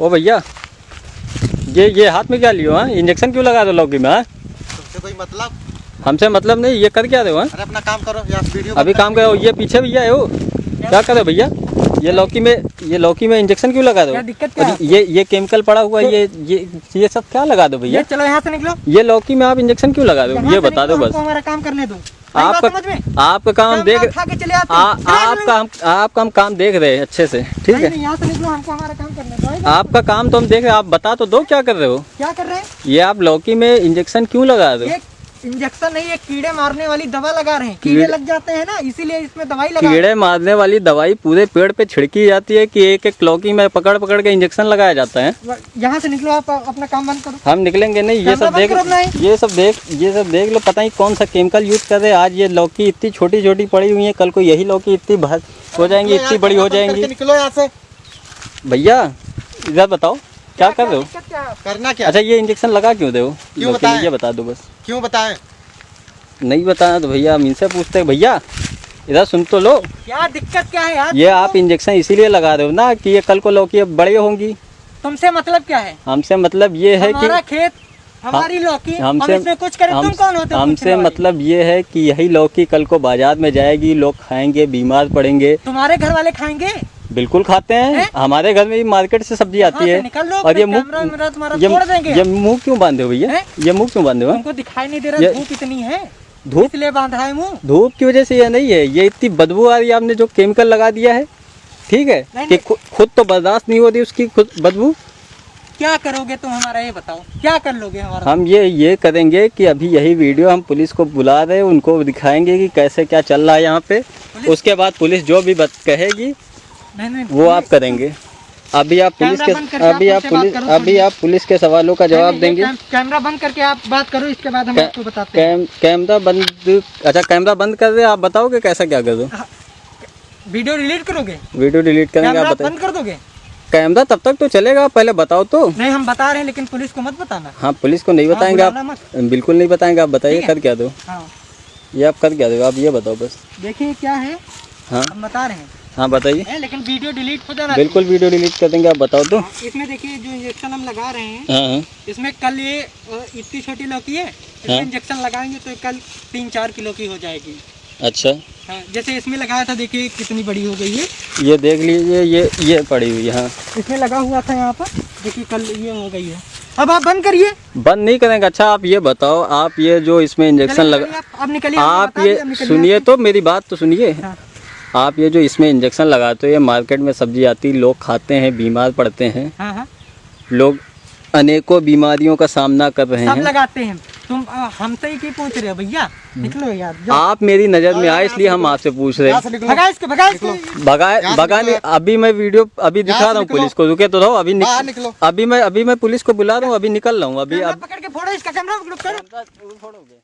ओ भैया ये ये हाथ में क्या लियो हाँ? इंजेक्शन क्यों लगा दो लौकी में हाँ? तुमसे कोई मतलब? हमसे मतलब नहीं ये कर क्या रहे हो अरे अपना काम करो या वीडियो अभी काम करो ये पीछे भैया है वो। क्या कर रहे हो भैया? ये लौकी में ये लौकी में इंजेक्शन क्यों लगा दो क्या दिक्कत क्या ये ये केमिकल पड़ा हुआ है ये ये ये सब क्या लगा दो भैया? चलो यहाँ से निकलो। ये लौकी में आप इंजेक्शन क्यों लगा दो ये बता दो बस। हमारा काम करने दो। आपका आपका काम देख चले आते हैं। आपका हम आपका हम काम देख रहे हैं अच्छे से ठीक है? यहाँ से निकलो हमको हमारा काम करने दो आपका काम तो हम देख रहे हैं आप बता तो दो क्या कर रहे हो। क्या कर रहे हैं? ये आप लौकी में इंजेक्शन क्यों लगा रहे हो? इंजेक्शन नहीं ये कीड़े मारने वाली दवा लगा रहे हैं। कीड़े लग जाते हैं ना इसीलिए इसमें दवाई लगा कीड़े मारने वाली दवाई पूरे पेड़ पे छिड़की जाती है कि एक एक लौकी में पकड़ पकड़ के इंजेक्शन लगाया जाता है। यहाँ से निकलो आप अपना काम बंद करो। हम निकलेंगे नहीं ये सब देख ये सब देख ये सब देख लो पता नहीं कौन सा केमिकल यूज़ कर रहे आज ये लौकी इतनी छोटी छोटी पड़ी हुई है कल को यही लौकी इतनी हो जाएँगी इतनी बड़ी हो जाएँगी। निकलो यहाँ से। भैया इधर बताओ। क्या कर रहे हो? करना क्या? अच्छा ये इंजेक्शन लगा क्यों दे हो? क्यों बताएँ? ये बता दो बस। क्यों बताएँ? नहीं बताना तो भैया हम इनसे पूछते हैं भैया इधर सुन तो लो। क्या दिक्कत क्या है यार? ये आप इंजेक्शन इसीलिए लगा रहे हो ना कि ये कल को लौकी अब बड़ी होंगी। तुमसे मतलब क्या है? हमसे मतलब ये है कि हमारा खेत हमारी लौकी हम हमसे कुछ करें तुम कौन होते हो हमसे मतलब ये है कि यही लौकी कल को बाज़ार में जाएगी लोग खाएँगे बीमार पड़ेंगे। तुम्हारे घर वाले खाएँगे? बिल्कुल खाते हैं। हैं? हमारे घर में भी मार्केट से सब्ज़ी आती है। निकल लो, और ये मुँह ये, ये मुँह क्यों बांधे हो भैया? ये मुँह क्यों बांधे हो? तुमको दिखाई नहीं दे रहा धूप इतनी है। धूप? इसलिए बांधा है मुँह। धूप की वजह से ये नहीं है ये इतनी बदबू आ रही है आपने जो केमिकल लगा दिया है। ठीक है? कि खुद तो बर्दाश्त नहीं होती उसकी खुद बदबू। क्या करोगे तुम हमारा ये बताओ क्या कर लोगे हमारा? हम ये ये करेंगे कि अभी यही वीडियो हम पुलिस को बुला रहे हैं उनको दिखाएँगे कि कैसे क्या चल रहा है यहाँ पे। उसके बाद पुलिस जो भी कहेगी नहीं नहीं वो आप करेंगे। अभी आप पुलिस के अभी आप पुलिस अभी आप पुलिस के सवालों का जवाब देंगे। कैमरा बंद करके आप बात करो इसके बाद हम आपको बताते हैं। कैमरा बंद अच्छा कैमरा बंद कर दे आप बताओगे कैसा क्या कर? दो वीडियो डिलीट करोगे? वीडियो डिलीट करेंगे आप बंद कर दोगे? कैमरा तब तक तो चलेगा पहले बताओ तो। नहीं हम बता रहे हैं लेकिन पुलिस को मत बताना। हाँ पुलिस को नहीं बताएँगे आप बिल्कुल नहीं बताएँगे आप बताइए कर क्या दो? हाँ। ये आप कर क्या दो? आप ये बताओ बस। देखिए क्या है। हाँ। हम बता रहे हैं। हाँ बताइए। लेकिन वीडियो डिलीट हो जाना बिल्कुल वीडियो डिलीट कर देंगे आप बताओ तो। इसमें देखिए जो इंजेक्शन हम लगा रहे हैं हाँ हाँ। इसमें कल ये इतनी छोटी लौकी है इसमें हाँ। इंजेक्शन लगाएँगे तो कल तीन चार किलो की हो जाएगी। अच्छा। हाँ, जैसे इसमें लगाया था देखिए कितनी बड़ी हो गई है। ये देख लीजिए ये ये पड़ी हुई है हाँ। इसमें लगा हुआ था यहाँ पर देखिए कल ये हो गई है। अब आप बंद करिए। बंद नहीं करेंगे। अच्छा आप ये बताओ आप ये जो इसमें इंजेक्शन लगा निकलिए आप निकलिए आप ये सुनिए तो मेरी बात तो सुनिए। हाँ। आप ये जो इसमें इंजेक्शन लगाते हो ये मार्केट में सब्ज़ी आती लोग खाते हैं बीमार पड़ते हैं। हाँ हाँ। लोग अनेकों बीमारियों का सामना कर रहे हैं। लगाते हैं। तुम हमसे ही क्यों पूछ रहे हो भैया। निकलो यार आप मेरी नज़र में आए इसलिए हम आपसे पूछ रहे हैं। से निकलो। भगा इसको भगा इसको। भगा भगा अभी मैं वीडियो अभी दिखा रहा हूँ पुलिस को। रुके तो रहो अभी निकलो। अभी मैं अभी मैं पुलिस को बुला रहा हूँ अभी निकल रहा हूँ अभी पकड़ के फोड़ो इसका कैमरा